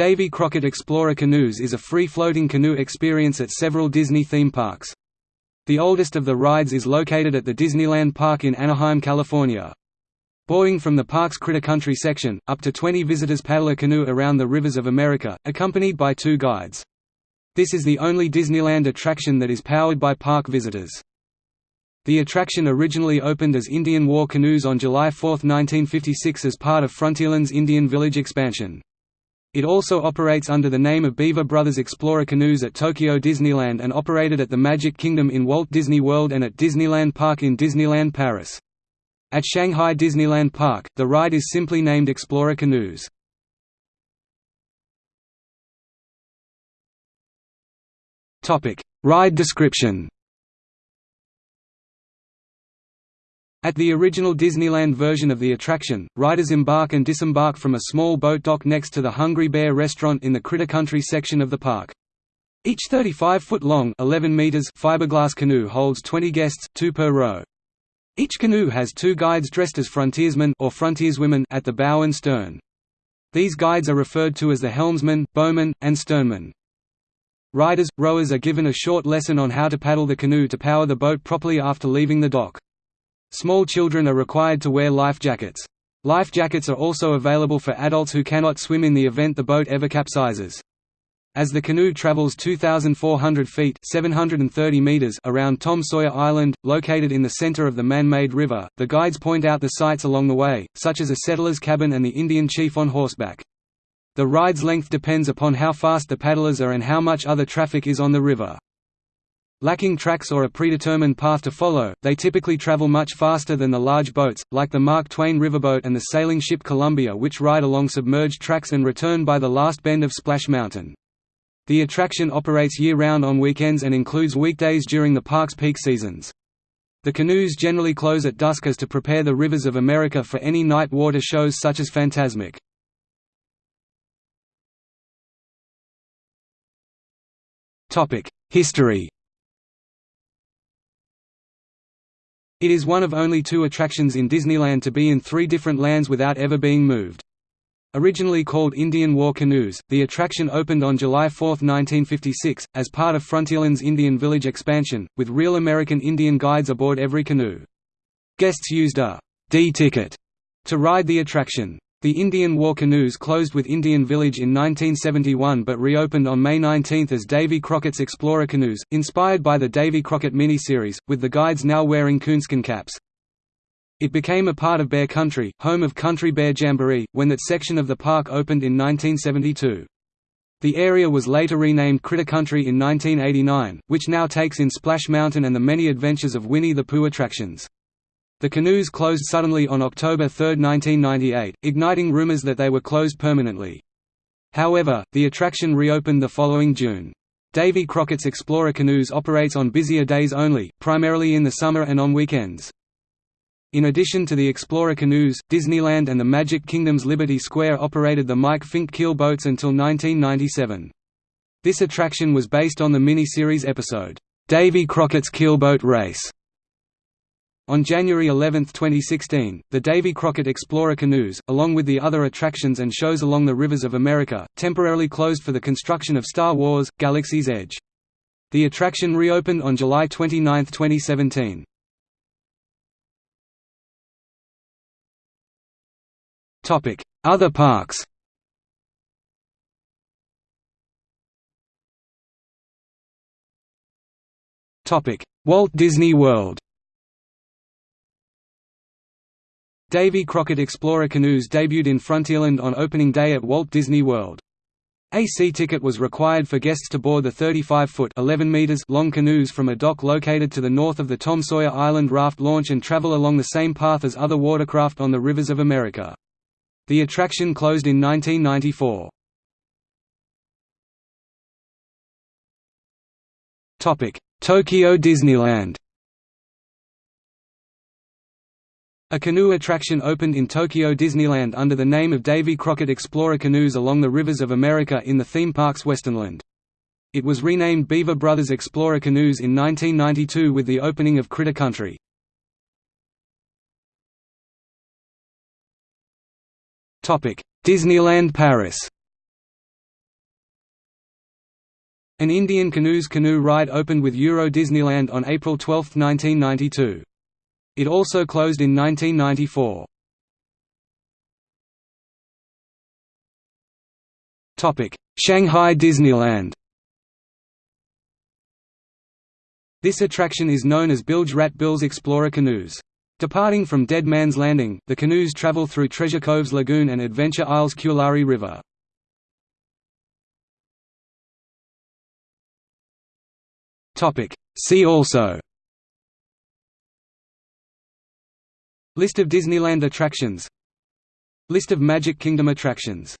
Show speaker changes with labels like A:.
A: Davy Crockett Explorer Canoes is a free-floating canoe experience at several Disney theme parks. The oldest of the rides is located at the Disneyland Park in Anaheim, California. Buoying from the park's Critter Country section, up to 20 visitors paddle a canoe around the rivers of America, accompanied by two guides. This is the only Disneyland attraction that is powered by park visitors. The attraction originally opened as Indian War Canoes on July 4, 1956 as part of Frontierland's Indian Village expansion. It also operates under the name of Beaver Brothers Explorer Canoes at Tokyo Disneyland and operated at the Magic Kingdom in Walt Disney World and at Disneyland Park in Disneyland Paris. At Shanghai Disneyland Park, the ride is simply named Explorer Canoes. Ride description At the original Disneyland version of the attraction, riders embark and disembark from a small boat dock next to the Hungry Bear restaurant in the Critter Country section of the park. Each 35-foot-long fiberglass canoe holds 20 guests, two per row. Each canoe has two guides dressed as frontiersmen or frontierswomen at the bow and stern. These guides are referred to as the helmsman, bowman, and sternman. Riders, rowers are given a short lesson on how to paddle the canoe to power the boat properly after leaving the dock. Small children are required to wear life jackets. Life jackets are also available for adults who cannot swim in the event the boat ever capsizes. As the canoe travels 2,400 feet 730 meters around Tom Sawyer Island, located in the center of the man-made river, the guides point out the sights along the way, such as a settler's cabin and the Indian chief on horseback. The ride's length depends upon how fast the paddlers are and how much other traffic is on the river. Lacking tracks or a predetermined path to follow, they typically travel much faster than the large boats, like the Mark Twain riverboat and the sailing ship Columbia which ride along submerged tracks and return by the last bend of Splash Mountain. The attraction operates year-round on weekends and includes weekdays during the park's peak seasons. The canoes generally close at dusk as to prepare the rivers of America for any night water shows such as Fantasmic. History It is one of only two attractions in Disneyland to be in three different lands without ever being moved. Originally called Indian War Canoes, the attraction opened on July 4, 1956, as part of Frontierland's Indian Village expansion, with real American Indian guides aboard every canoe. Guests used a D-ticket to ride the attraction. The Indian War Canoes closed with Indian Village in 1971 but reopened on May 19 as Davy Crockett's Explorer Canoes, inspired by the Davy Crockett miniseries, with the guides now wearing coonskin caps. It became a part of Bear Country, home of Country Bear Jamboree, when that section of the park opened in 1972. The area was later renamed Critter Country in 1989, which now takes in Splash Mountain and the many adventures of Winnie the Pooh attractions. The canoes closed suddenly on October 3, 1998, igniting rumors that they were closed permanently. However, the attraction reopened the following June. Davy Crockett's Explorer Canoes operates on busier days only, primarily in the summer and on weekends. In addition to the Explorer Canoes, Disneyland and the Magic Kingdom's Liberty Square operated the Mike Fink keel boats until 1997. This attraction was based on the mini-series episode, Davy Crockett's Keelboat Race, on January 11, 2016, the Davy Crockett Explorer canoes, along with the other attractions and shows along the rivers of America, temporarily closed for the construction of Star Wars – Galaxy's Edge. The attraction reopened on July 29, 2017. Other parks Walt Disney World Davy Crockett Explorer canoes debuted in Frontierland on opening day at Walt Disney World. A C-ticket was required for guests to board the 35-foot (11 meters) long canoes from a dock located to the north of the Tom Sawyer Island raft launch and travel along the same path as other watercraft on the rivers of America. The attraction closed in 1994. Tokyo Disneyland A canoe attraction opened in Tokyo Disneyland under the name of Davy Crockett Explorer Canoes along the rivers of America in the theme park's Westernland. It was renamed Beaver Brothers Explorer Canoes in 1992 with the opening of Critter Country. Disneyland Paris An Indian Canoes canoe ride opened with Euro Disneyland on April 12, 1992. It also closed in 1994. Shanghai Disneyland This attraction is known as Bilge Rat Bill's Explorer Canoes. Departing from Dead Man's Landing, the canoes travel through Treasure Cove's lagoon and Adventure Isle's Kulari River. See also List of Disneyland attractions. List of Magic Kingdom attractions